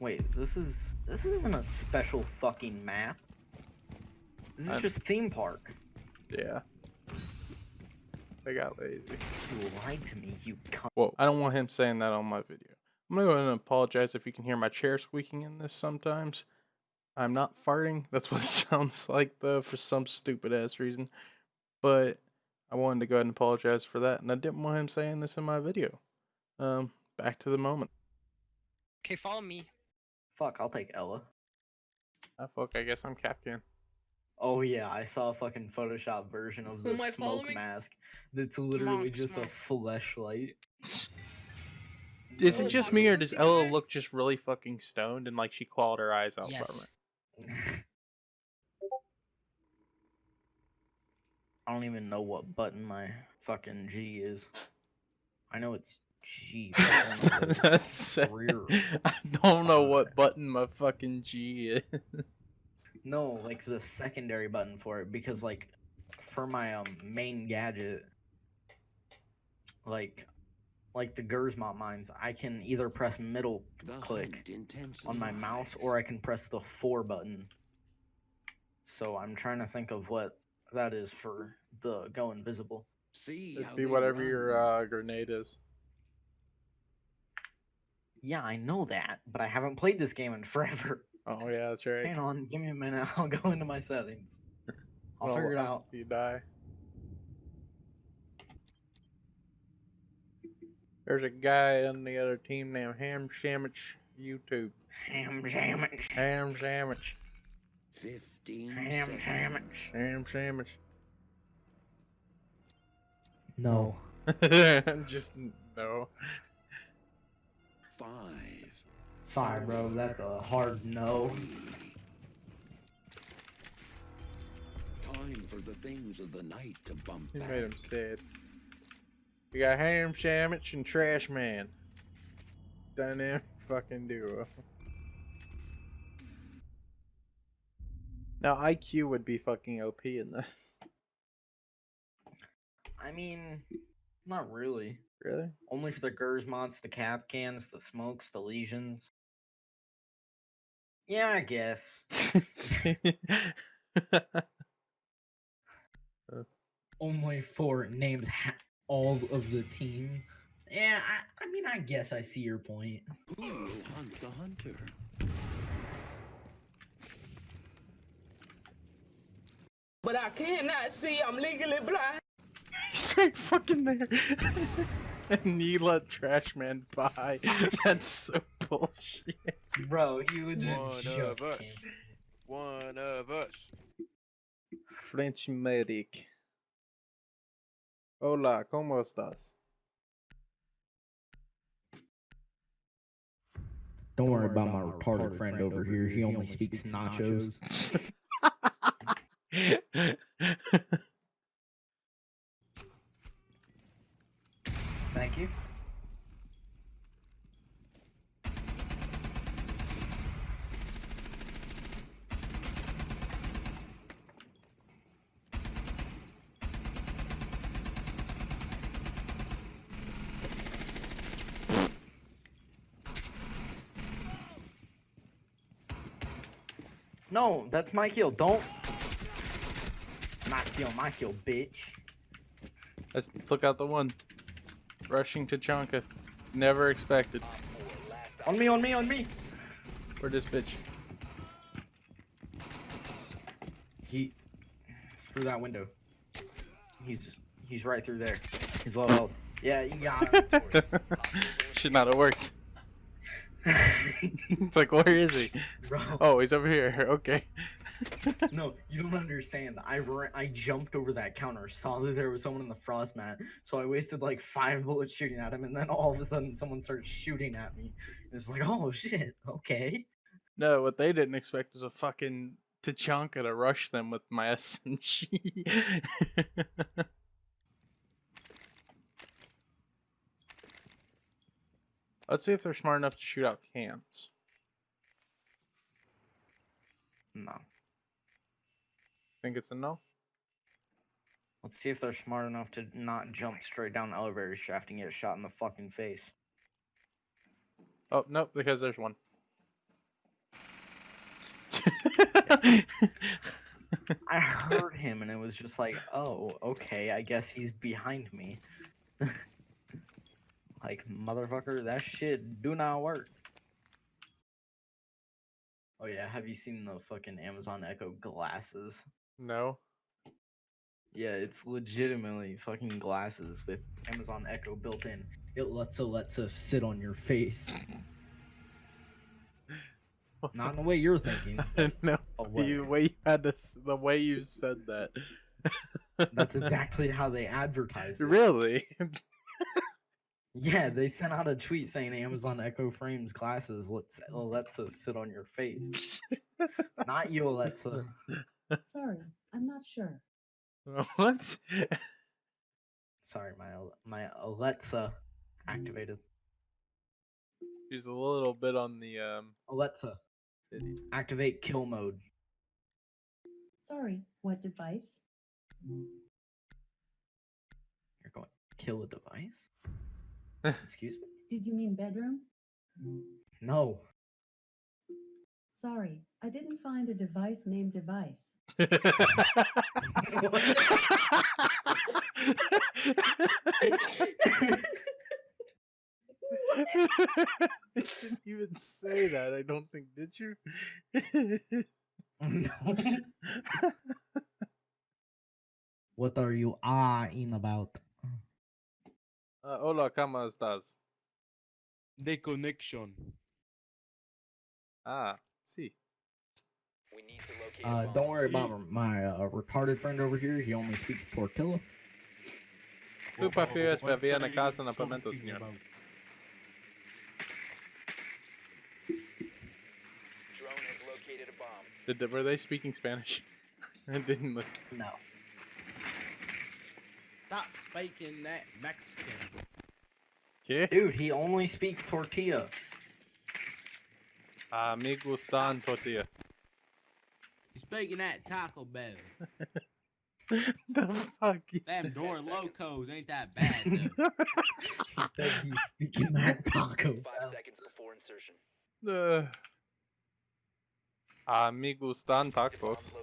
Wait, this is this isn't a special fucking map. This is I'm- just theme park. Yeah. They got lazy. You lied to me, you cunt. Whoa, I don't want him saying that on my video. I'm gonna go ahead and apologize if you can hear my chair squeaking in this sometimes. I'm not farting. That's what it sounds like though, for some stupid ass reason. But I wanted to go ahead and apologize for that, and I didn't want him saying this in my video. Um, back to the moment. Okay, follow me. Fuck, I'll take Ela. Ah, fuck, I guess I'm Captain. Oh yeah, I saw a fucking Photoshop version of the smoke following? mask. That's literally Monk just smoke. a fleshlight. Is Oh, it just me, or does Ela look just really fucking stoned and like she clawed her eyes out from Yes. it? I don't even know what button my fucking G is. I know it's G. but I don't know what That's rear I don't know what button. button my fucking G is. No, like the secondary button for it because like for my um main gadget like like the Grzmot mines, I can either press middle click on my mouse or I can press the 4 button. So I'm trying to think of what that is for the go invisible. See It'd be they whatever your uh, grenade is. Yeah, I know that, but I haven't played this game in forever. Oh yeah, that's right. Hang on, give me a minute. I'll go into my settings. I'll Well, figure it out. You die. There's a guy on the other team named Ham Sandwich YouTube. Ham sandwich. Ham Sandwich. Fifteen Ham seconds. sandwich. Ham Sandwich. No. Just no. Five. Sorry, bro. That's a hard no. Time for the things of the night to bump You back. made him sad. We got Ham Sandwich and Trash Man. Dynamic fucking duo. Now IQ would be fucking OP in this. I mean, not really. Really? Only for the Grzmots, the Kapkans, the Smokes, the Lesions. Yeah, I guess. Uh. Only for named ha- all of the team. Yeah, I, I mean, I guess I see your point. Who will hunt the hunter? But I cannot see. I'm legally blind. He's right fucking there. and you let Trash Man by. That's so bullshit. Bro, you would One of us. One of us. French medic. Hola, ¿cómo estás? Don't worry about my retarded friend over here. He only speaks nachos. Thank you. No, that's my kill. Don't. Not kill, my kill, bitch. Let's out the one. Rushing to Chonka. Never expected. On me, on me, on me. Where this bitch? He through that window. He's just, he's right through there. He's low health. Yeah, you got him. Should not have worked. It's like, where is he? Bro, Oh, he's over here. Okay. no, you don't understand. I ran, I jumped over that counter, saw that there was someone in the frost mat, so I wasted like five bullets shooting at him, and then all of a sudden someone started shooting at me. It's like, oh shit, okay. No, what they didn't expect was a fucking Tachanka to rush them with my SMG. Let's see if they're smart enough to shoot out cams. No. Think it's a no? Let's see if they're smart enough to not jump straight down the elevator shaft and get shot in the fucking face. Oh, nope, because there's one. I heard him and it was just like, oh, okay, I guess he's behind me. like, motherfucker, that shit do not work. Oh yeah, have you seen the fucking Amazon Echo glasses? no. Yeah, it's legitimately fucking glasses with Amazon Echo built in. It lets it lets us sit on your face. Not in the way you're thinking. no. a way. You way you had this the way you said that. That's exactly how they advertise it. really. Yeah, they sent out a tweet saying Amazon Echo Frames glasses lets Alexa sit on your face. Not you, Alexa. Sorry, I'm not sure. what? Sorry, my Al- my Alexa activated. She's a little bit on the um. Alexa, activate kill mode. Sorry, what device? You're going kill a device? Excuse me? Did you mean bedroom? No. Sorry, I didn't find a device named device. you didn't even say that. I don't think. Did you? No. what are you ahhing about? Uh, hola, ¿cómo estás? De connection. Ah, sí. Uh, don't worry about my uh, retarded friend over here. He only speaks tortilla. Tu prefieres vivir en casa en apartamento, señor? Did they, were they speaking Spanish? I didn't listen. No. Stop speaking that Mexican. ¿Qué? Dude, he only speaks tortilla. Ah, me gustan tortilla. You speaking that Taco Bell. the fuck you Them said? Doritos Locos ain't that bad though. He said he's speaking that Taco Bell. Uh, ah, me gustan tacos.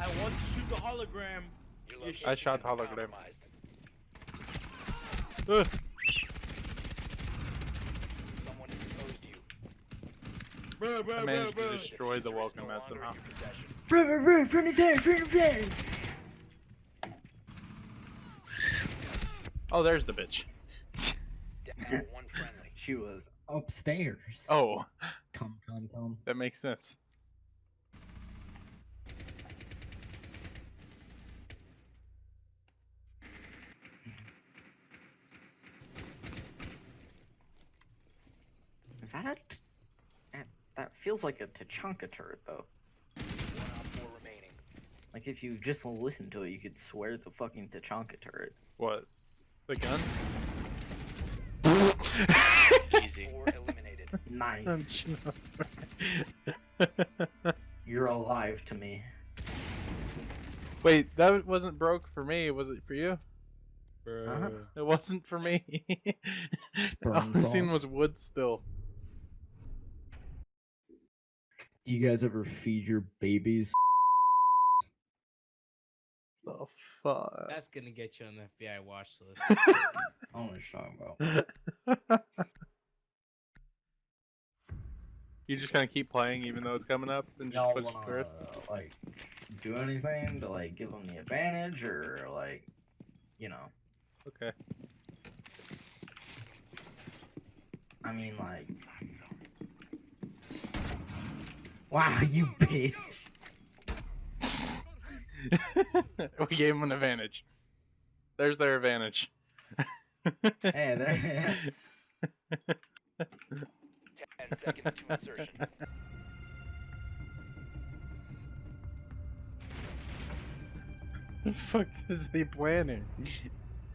I want to shoot the hologram. I shot the hologram. Uh, Bruh, I bruh, managed bruh, to bruh. destroy the welcome mat somehow. Run, run, run, friendly fire, friendly fire. Oh, there's the bitch. She was upstairs. Oh, Come, come, come. that makes sense. Is that a? T- that, that feels like a Tachanka turret, though. Like if you just listen to it, you could swear it's a fucking Tachanka turret. What? The gun? Easy. Nice. You're alive to me. Wait, that wasn't broke for me. Was it for you? Uh-huh. It wasn't for me. All Sperm I seen was wood still. You guys ever feed your babies? The fuck? That's gonna get you on the FBI watch list. I don't know what you're talking about. you just kind of keep playing even though it's coming up and just Y'all push wanna first. like do anything to like give them the advantage or like, you know? Okay. I mean like. Wow, you bitch! we gave them an advantage. There's their advantage. Hey, there. Ten seconds to insertion. the fuck is he planning?